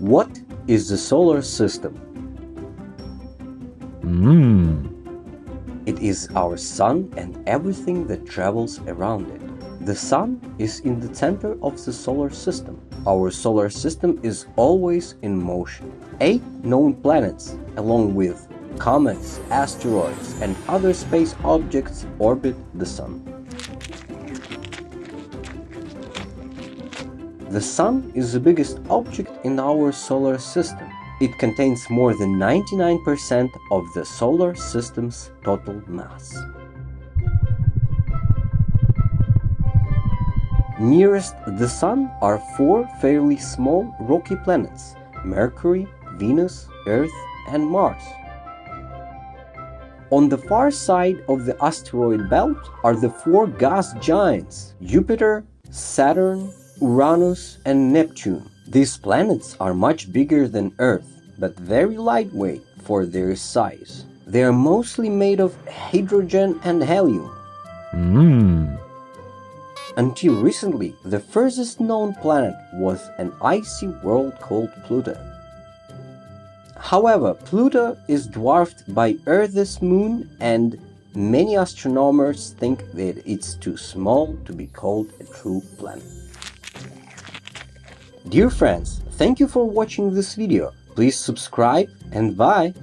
What is the solar system? Hmm. It is our sun and everything that travels around it. The sun is in the center of the solar system. Our solar system is always in motion. Eight known planets, along with comets, asteroids, and other space objects orbit the sun. The Sun is the biggest object in our solar system. It contains more than 99% of the solar system's total mass. Nearest the Sun are four fairly small rocky planets Mercury, Venus, Earth, and Mars. On the far side of the asteroid belt are the four gas giants Jupiter, Saturn, Uranus, and Neptune. These planets are much bigger than Earth, but very lightweight for their size. They are mostly made of hydrogen and helium. Hmm. Until recently, the furthest known planet was an icy world called Pluto. However, Pluto is dwarfed by Earth's moon and many astronomers think that it's too small to be called a true planet. Dear friends, thank you for watching this video. Please subscribe and bye!